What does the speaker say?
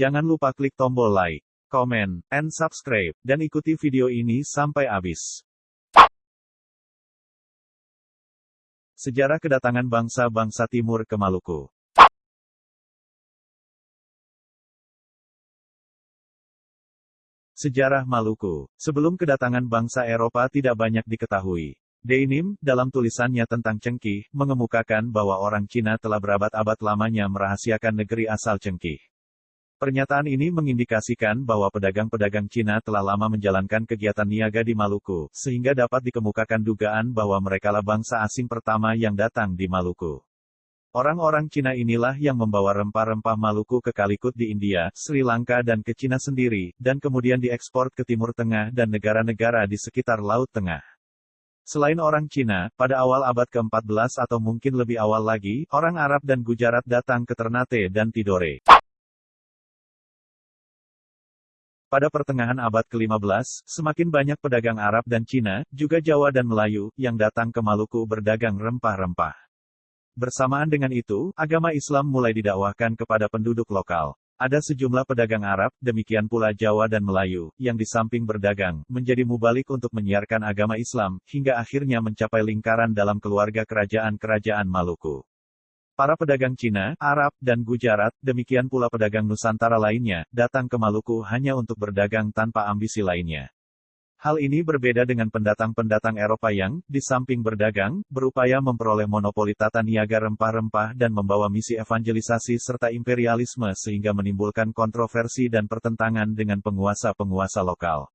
Jangan lupa klik tombol like, komen, and subscribe, dan ikuti video ini sampai habis. Sejarah kedatangan bangsa-bangsa timur ke Maluku Sejarah Maluku Sebelum kedatangan bangsa Eropa tidak banyak diketahui. Denim, dalam tulisannya tentang Cengkih, mengemukakan bahwa orang Cina telah berabad-abad lamanya merahasiakan negeri asal Cengkih. Pernyataan ini mengindikasikan bahwa pedagang-pedagang Cina telah lama menjalankan kegiatan niaga di Maluku, sehingga dapat dikemukakan dugaan bahwa merekalah bangsa asing pertama yang datang di Maluku. Orang-orang Cina inilah yang membawa rempah-rempah Maluku ke Kalikut di India, Sri Lanka dan ke Cina sendiri, dan kemudian diekspor ke Timur Tengah dan negara-negara di sekitar Laut Tengah. Selain orang Cina, pada awal abad ke-14 atau mungkin lebih awal lagi, orang Arab dan Gujarat datang ke Ternate dan Tidore. Pada pertengahan abad ke-15, semakin banyak pedagang Arab dan Cina, juga Jawa dan Melayu, yang datang ke Maluku berdagang rempah-rempah. Bersamaan dengan itu, agama Islam mulai didakwahkan kepada penduduk lokal. Ada sejumlah pedagang Arab, demikian pula Jawa dan Melayu, yang di samping berdagang, menjadi mubalik untuk menyiarkan agama Islam, hingga akhirnya mencapai lingkaran dalam keluarga kerajaan-kerajaan Maluku. Para pedagang Cina, Arab, dan Gujarat, demikian pula pedagang Nusantara lainnya, datang ke Maluku hanya untuk berdagang tanpa ambisi lainnya. Hal ini berbeda dengan pendatang-pendatang Eropa yang, di samping berdagang, berupaya memperoleh monopoli tata niaga rempah-rempah dan membawa misi evangelisasi serta imperialisme sehingga menimbulkan kontroversi dan pertentangan dengan penguasa-penguasa lokal.